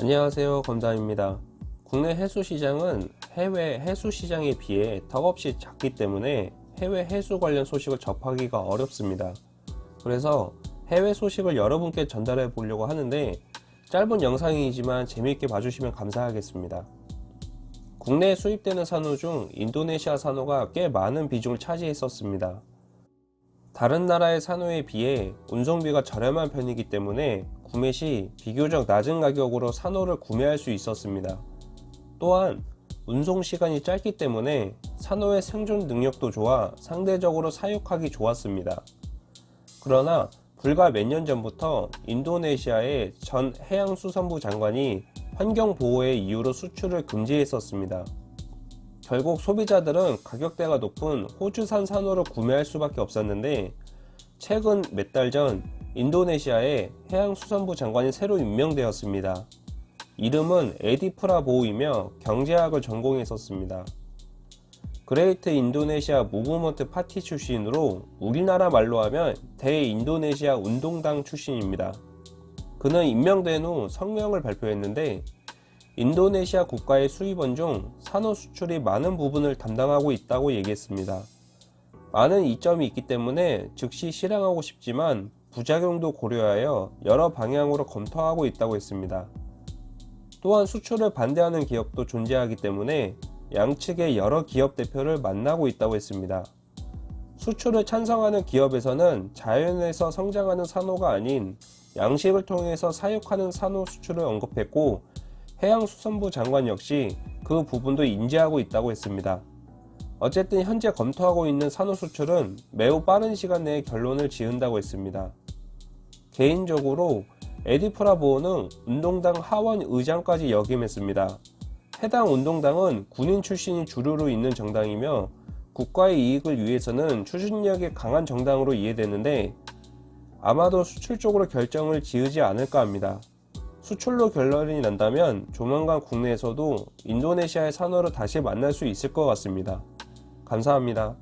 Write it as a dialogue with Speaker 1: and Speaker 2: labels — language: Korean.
Speaker 1: 안녕하세요. 검담입니다. 국내 해수시장은 해외 해수시장에 비해 턱없이 작기 때문에 해외 해수 관련 소식을 접하기가 어렵습니다. 그래서 해외 소식을 여러분께 전달해 보려고 하는데 짧은 영상이지만 재미있게 봐주시면 감사하겠습니다. 국내에 수입되는 산호 중 인도네시아 산호가 꽤 많은 비중을 차지했었습니다 다른 나라의 산호에 비해 운송비가 저렴한 편이기 때문에 구매 시 비교적 낮은 가격으로 산호를 구매할 수 있었습니다. 또한 운송 시간이 짧기 때문에 산호의 생존 능력도 좋아 상대적으로 사육하기 좋았습니다. 그러나 불과 몇 년 전부터 인도네시아의 전 해양수산부 장관이 환경보호의 이유로 수출을 금지했었습니다. 결국 소비자들은 가격대가 높은 호주산 산호를 구매할 수밖에 없었는데 최근 몇 달 전 인도네시아의 해양수산부 장관이 새로 임명되었습니다. 이름은 에디 프라보워이며 경제학을 전공했었습니다. Great Indonesia Movement Party 출신으로 우리나라 말로 하면 대인도네시아 운동당 출신입니다. 그는 임명된 후 성명을 발표했는데 인도네시아 국가의 수입원 중 산호 수출이 많은 부분을 담당하고 있다고 얘기했습니다. 많은 이점이 있기 때문에 즉시 실행하고 싶지만 부작용도 고려하여 여러 방향으로 검토하고 있다고 했습니다. 또한 수출을 반대하는 기업도 존재하기 때문에 양측의 여러 기업 대표를 만나고 있다고 했습니다. 수출을 찬성하는 기업에서는 자연에서 성장하는 산호가 아닌 양식을 통해서 사육하는 산호 수출을 언급했고 해양수산부 장관 역시 그 부분도 인지하고 있다고 했습니다. 어쨌든 현재 검토하고 있는 산호 수출은 매우 빠른 시간 내에 결론을 지은다고 했습니다. 개인적으로 에디프라보어는 운동당 하원 의장까지 역임했습니다. 해당 운동당은 군인 출신이 주류로 있는 정당이며 국가의 이익을 위해서는 추진력이 강한 정당으로 이해되는데 아마도 수출 쪽으로 결정을 지으지 않을까 합니다. 수출로 결론이 난다면 조만간 국내에서도 인도네시아의 산호를 다시 만날 수 있을 것 같습니다. 감사합니다.